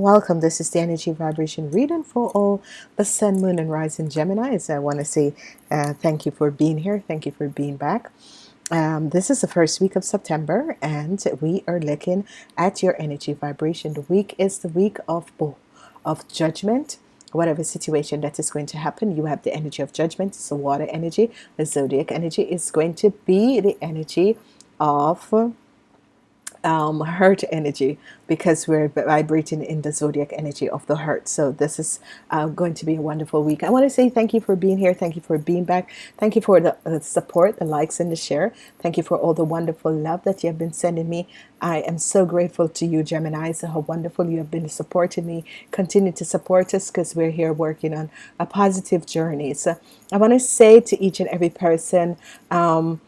Welcome. This is the energy vibration reading for all the sun, moon, and rising Geminis. I want to say uh, thank you for being here. Thank you for being back. Um, this is the first week of September, and we are looking at your energy vibration. The week is the week of of judgment. Whatever situation that is going to happen, you have the energy of judgment. It's the water energy. The zodiac energy is going to be the energy of um, hurt energy because we're vibrating in the zodiac energy of the hurt so this is uh, going to be a wonderful week. I want to say thank you for being here. Thank you for being back. Thank you for the, the support the likes and the share. Thank you for all the wonderful love that you have been sending me. I am so grateful to you Gemini so how wonderful you have been supporting me. Continue to support us because we're here working on a positive journey. So I want to say to each and every person um,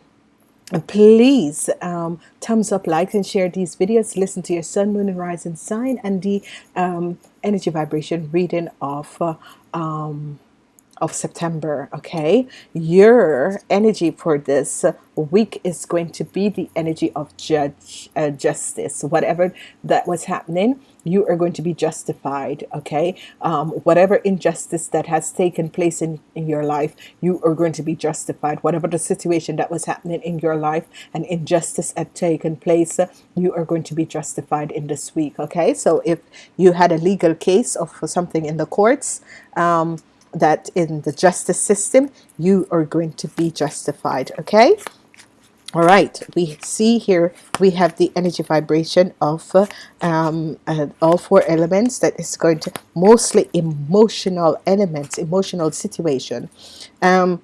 please um, thumbs up like and share these videos. Listen to your sun moon and rising sign and the um, energy vibration reading of uh, um, of September okay? Your energy for this week is going to be the energy of judge uh, justice. Whatever that was happening you are going to be justified okay? Um, whatever injustice that has taken place in, in your life you are going to be justified. Whatever the situation that was happening in your life and injustice had taken place you are going to be justified in this week okay? So if you had a legal case of something in the courts um, that in the justice system you are going to be justified okay? All right we see here we have the energy vibration of uh, um, uh, all four elements that is going to mostly emotional elements emotional situation. Um,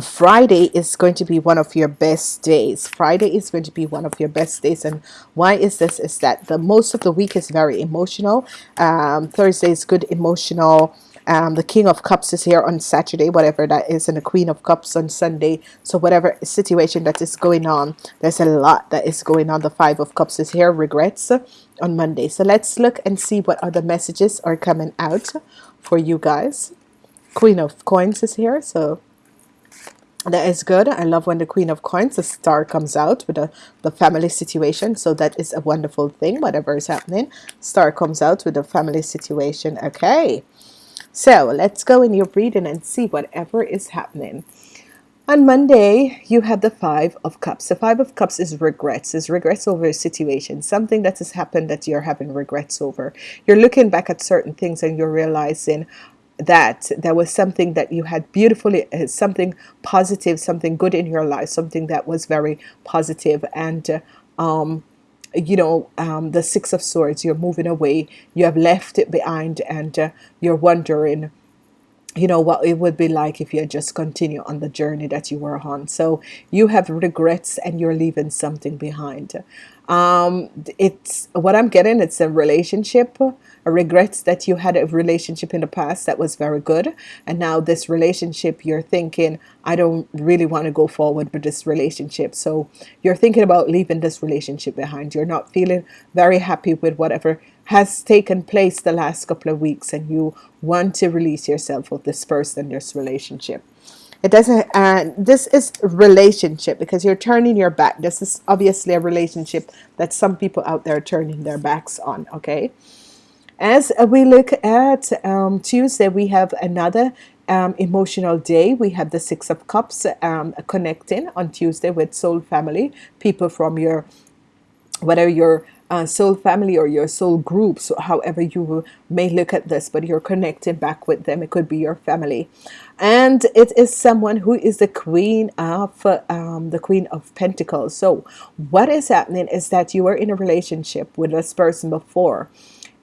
Friday is going to be one of your best days. Friday is going to be one of your best days. And why is this? Is that the most of the week is very emotional. Um, Thursday is good emotional um, the King of Cups is here on Saturday whatever that is and the Queen of Cups on Sunday. So whatever situation that is going on there's a lot that is going on. The Five of Cups is here regrets on Monday. So let's look and see what other messages are coming out for you guys. Queen of Coins is here so that is good. I love when the Queen of Coins the star comes out with the, the family situation. So that is a wonderful thing whatever is happening. Star comes out with the family situation. Okay so let's go in your reading and see whatever is happening. On Monday, you have the Five of Cups. The Five of Cups is regrets, is regrets over a situation, something that has happened that you're having regrets over. You're looking back at certain things and you're realizing that there was something that you had beautifully, uh, something positive, something good in your life, something that was very positive and uh, um, you know um, the six of swords you're moving away you have left it behind and uh, you're wondering you know what it would be like if you just continue on the journey that you were on. So you have regrets and you're leaving something behind. Um, it's what I'm getting it's a relationship a regrets that you had a relationship in the past that was very good. And now this relationship you're thinking I don't really want to go forward with this relationship. So you're thinking about leaving this relationship behind. You're not feeling very happy with whatever has taken place the last couple of weeks and you want to release yourself of this person this relationship. It doesn't and uh, this is relationship because you're turning your back. This is obviously a relationship that some people out there are turning their backs on okay? As we look at um, Tuesday we have another um, emotional day. We have the six of cups um, connecting on Tuesday with soul family people from your whether your uh, soul family or your soul groups, however you may look at this but you're connecting back with them it could be your family. And it is someone who is the queen of um, the queen of Pentacles. So what is happening is that you were in a relationship with this person before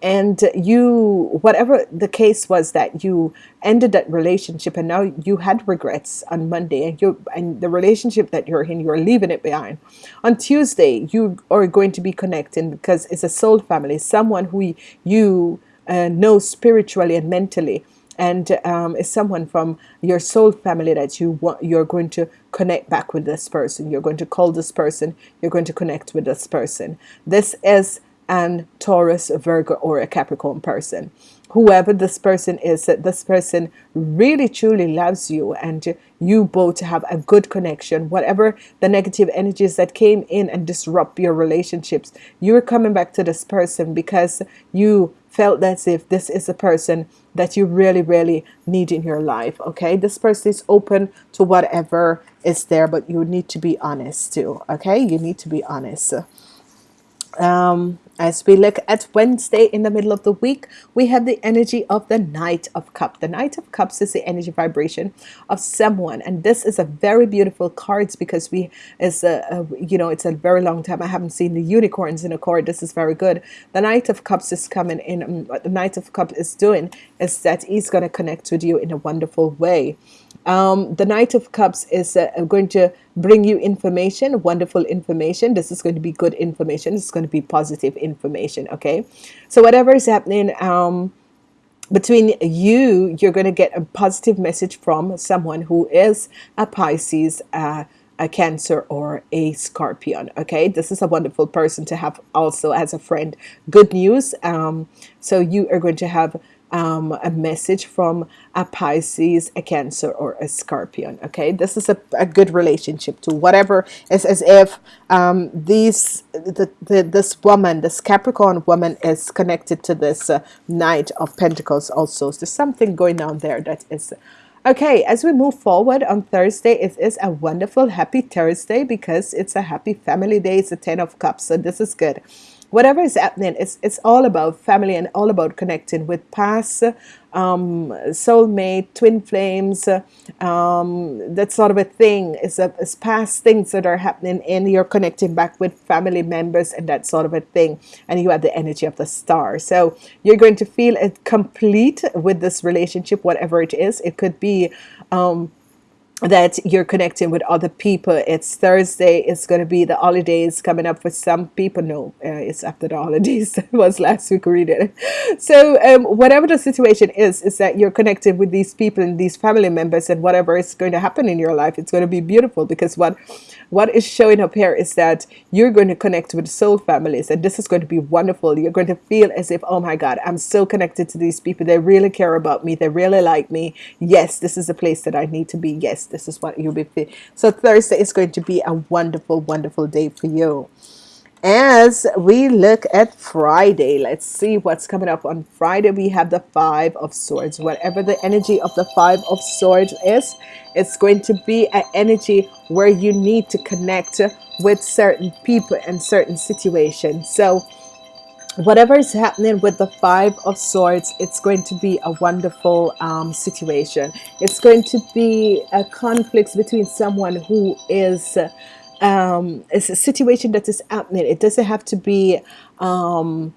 and you whatever the case was that you ended that relationship and now you had regrets on Monday and you and the relationship that you're in you're leaving it behind. On Tuesday you are going to be connecting because it's a soul family someone who you uh, know spiritually and mentally. And um, is someone from your soul family that you want you're going to connect back with this person. You're going to call this person. You're going to connect with this person. This is and Taurus, Virgo, or a Capricorn person. Whoever this person is that this person really truly loves you and you both have a good connection whatever the negative energies that came in and disrupt your relationships you're coming back to this person because you felt as if this is a person that you really really need in your life okay? This person is open to whatever is there but you need to be honest too okay? You need to be honest. Um, as we look at Wednesday in the middle of the week, we have the energy of the Knight of Cups. The Knight of Cups is the energy vibration of someone, and this is a very beautiful cards because we is a, a, you know it's a very long time I haven't seen the unicorns in a card. This is very good. The Knight of Cups is coming in. What the Knight of Cups is doing is that he's going to connect with you in a wonderful way. Um, the Knight of Cups is uh, going to bring you information, wonderful information. This is going to be good information. It's going to be positive information. Okay, so whatever is happening um, between you, you're going to get a positive message from someone who is a Pisces. Uh, a cancer or a scorpion okay this is a wonderful person to have also as a friend good news um, so you are going to have um, a message from a Pisces, a Cancer, or a Scorpion. Okay, this is a, a good relationship to whatever. It's as if um, these the, the this woman, this Capricorn woman, is connected to this uh, Knight of Pentacles. Also, so there's something going on there that is. Okay, as we move forward on Thursday, it is a wonderful, happy Thursday because it's a happy family day. It's a Ten of Cups, so this is good whatever is happening it's it's all about family and all about connecting with past um, soulmate twin flames um, that sort of a thing. Is a is past things that are happening and you're connecting back with family members and that sort of a thing. And you have the energy of the star. So you're going to feel it complete with this relationship whatever it is. It could be um, that you're connecting with other people. It's Thursday it's going to be the holidays coming up for some people. No uh, it's after the holidays. It was last week reading so um, whatever the situation is is that you're connected with these people and these family members and whatever is going to happen in your life it's going to be beautiful because what what is showing up here is that you're going to connect with soul families and this is going to be wonderful. You're going to feel as if oh my god I'm so connected to these people. They really care about me. They really like me. Yes this is a place that I need to be. Yes this is what you'll be so Thursday is going to be a wonderful wonderful day for you as we look at Friday let's see what's coming up. On Friday we have the five of swords. Whatever the energy of the five of swords is it's going to be an energy where you need to connect with certain people and certain situations. So whatever is happening with the five of swords it's going to be a wonderful um, situation. It's going to be a conflict between someone who is um, it's a situation that is happening. It doesn't have to be um,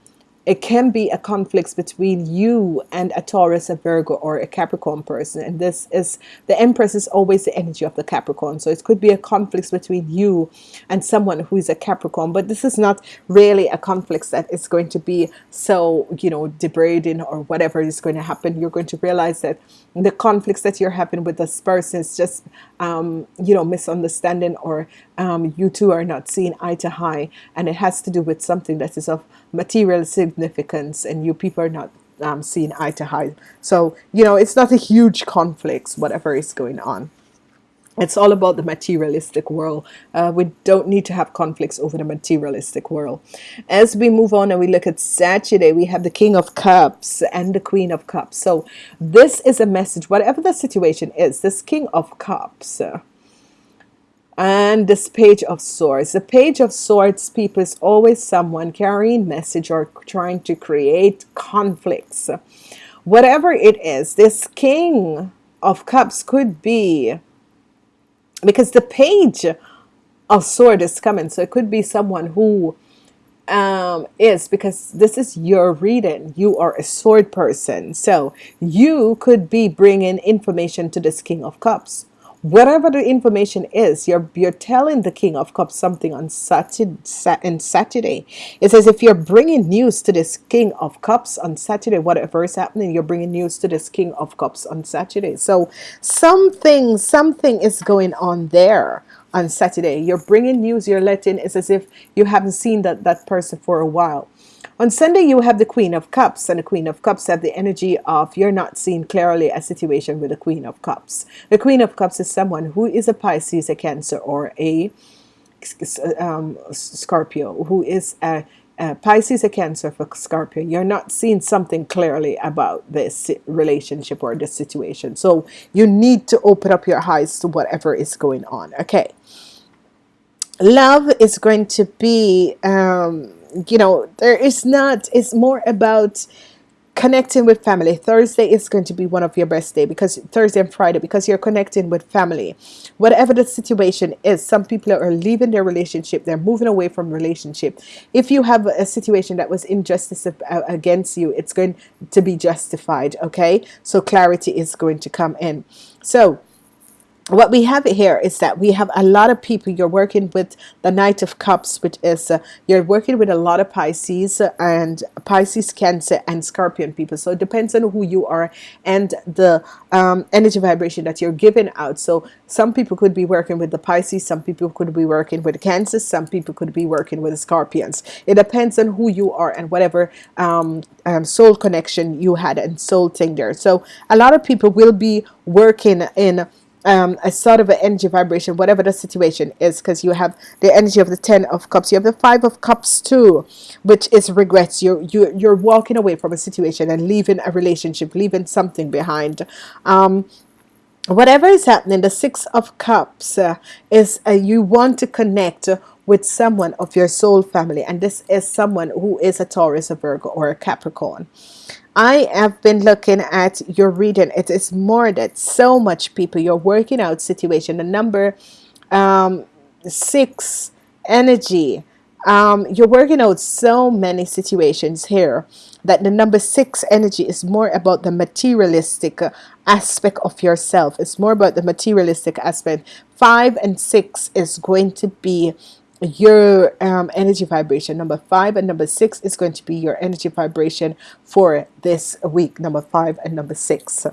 it can be a conflict between you and a Taurus, a Virgo, or a Capricorn person. And this is the Empress is always the energy of the Capricorn. So it could be a conflict between you and someone who is a Capricorn. But this is not really a conflict that is going to be so, you know, degrading or whatever is going to happen. You're going to realize that the conflicts that you're having with this person is just, um, you know, misunderstanding or um, you two are not seeing eye to eye. And it has to do with something that is of material significance and you people are not um, seeing eye to eye so you know it's not a huge conflict whatever is going on it's all about the materialistic world. Uh, we don't need to have conflicts over the materialistic world. As we move on and we look at Saturday we have the King of Cups and the Queen of Cups. So this is a message whatever the situation is this King of Cups uh, and this page of swords. The page of swords people is always someone carrying message or trying to create conflicts. Whatever it is this king of cups could be because the page of sword is coming so it could be someone who um, is because this is your reading. You are a sword person. So you could be bringing information to this king of cups whatever the information is you're you're telling the king of cups something on Saturday and Saturday. It's as if you're bringing news to this king of cups on Saturday whatever is happening you're bringing news to this king of cups on Saturday. So something something is going on there on Saturday. You're bringing news you're letting it's as if you haven't seen that that person for a while On Sunday, you have the Queen of Cups, and the Queen of Cups have the energy of you're not seeing clearly a situation with the Queen of Cups. The Queen of Cups is someone who is a Pisces, a Cancer, or a um, Scorpio, who is a, Pisces, a Cancer for Scorpio. You're not seeing something clearly about this relationship or this situation. So you need to open up your eyes to whatever is going on. Okay. Love is going to be. Um, you know there is not it's more about connecting with family. Thursday is going to be one of your best day because Thursday and Friday because you're connecting with family. Whatever the situation is some people are leaving their relationship they're moving away from relationship. If you have a situation that was injustice uh, against you it's going to be justified okay? So clarity is going to come in. So what we have here is that we have a lot of people you're working with the Knight of Cups which is uh, you're working with a lot of Pisces and Pisces Cancer and Scorpion people. So it depends on who you are and the um, energy vibration that you're giving out. So some people could be working with the Pisces some people could be working with Cancer some people could be working with Scorpions. It depends on who you are and whatever um, um, soul connection you had and soul thing there so a lot of people will be working in um, a sort of an energy vibration whatever the situation is because you have the energy of the ten of cups you have the five of cups too which is regrets. You're you you're walking away from a situation and leaving a relationship leaving something behind. Um, whatever is happening the six of cups uh, is uh, you want to connect with someone of your soul family and this is someone who is a Taurus a Virgo or a Capricorn I have been looking at your reading it is more that so much people. You're working out situation. The number um, six energy. Um, you're working out so many situations here that the number six energy is more about the materialistic aspect of yourself. It's more about the materialistic aspect. Five and six is going to be your um, energy vibration. Number five and number six is going to be your energy vibration for this week number five and number six.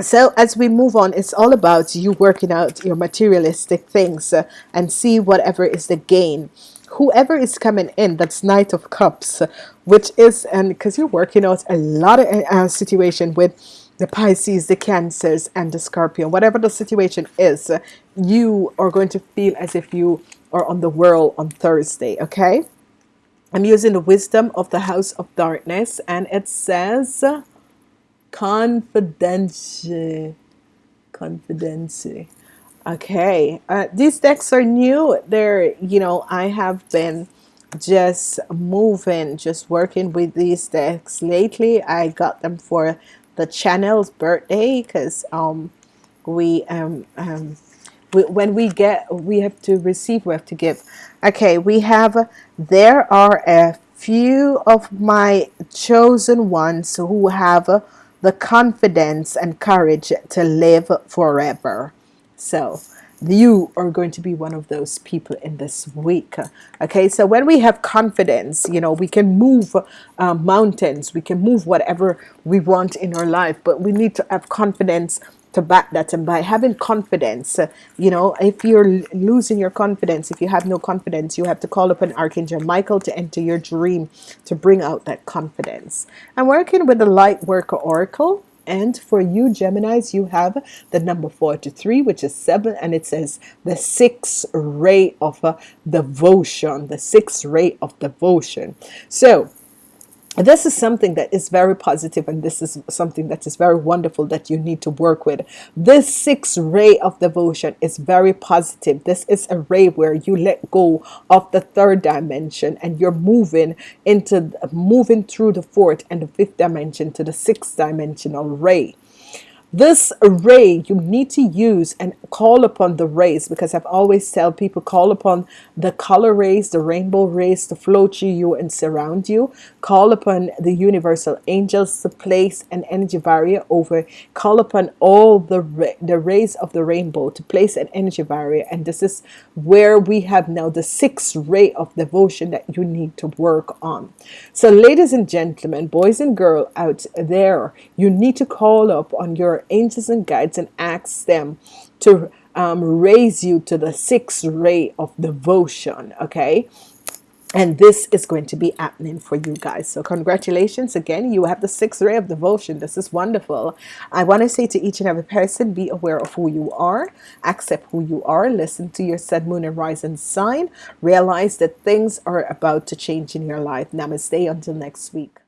So as we move on it's all about you working out your materialistic things uh, and see whatever is the gain. Whoever is coming in that's knight of cups which is and because you're working out a lot of uh, situation with the Pisces, the Cancers, and the Scorpion. Whatever the situation is, you are going to feel as if you are on the world on Thursday. Okay. I'm using the wisdom of the house of darkness, and it says confidential. Confidential. Okay. Uh, these decks are new. They're, you know, I have been just moving, just working with these decks lately. I got them for the channel's birthday because um, we um, um, we, when we get we have to receive we have to give. Okay we have there are a few of my chosen ones who have the confidence and courage to live forever. So you are going to be one of those people in this week. Okay so when we have confidence you know we can move uh, mountains we can move whatever we want in our life but we need to have confidence to back that. And by having confidence uh, you know if you're losing your confidence if you have no confidence you have to call upon Archangel Michael to enter your dream to bring out that confidence. I'm working with the light worker oracle and for you Geminis you have the number 43 which is 7 and it says the sixth ray of uh, devotion the sixth ray of devotion. So this is something that is very positive and this is something that is very wonderful that you need to work with. This sixth ray of devotion is very positive. This is a ray where you let go of the third dimension and you're moving into moving through the fourth and the fifth dimension to the sixth dimensional ray this ray you need to use and call upon the rays because I've always tell people call upon the color rays the rainbow rays to flow through you and surround you. Call upon the universal angels to place an energy barrier over call upon all the the rays of the rainbow to place an energy barrier. And this is where we have now the sixth ray of devotion that you need to work on. So ladies and gentlemen boys and girls out there you need to call up on angels and guides and ask them to um, raise you to the sixth ray of devotion okay? And this is going to be happening for you guys. So congratulations again. You have the sixth ray of devotion. This is wonderful. I want to say to each and every person be aware of who you are. Accept who you are. Listen to your sun moon and rising sign. Realize that things are about to change in your life. Namaste. Until next week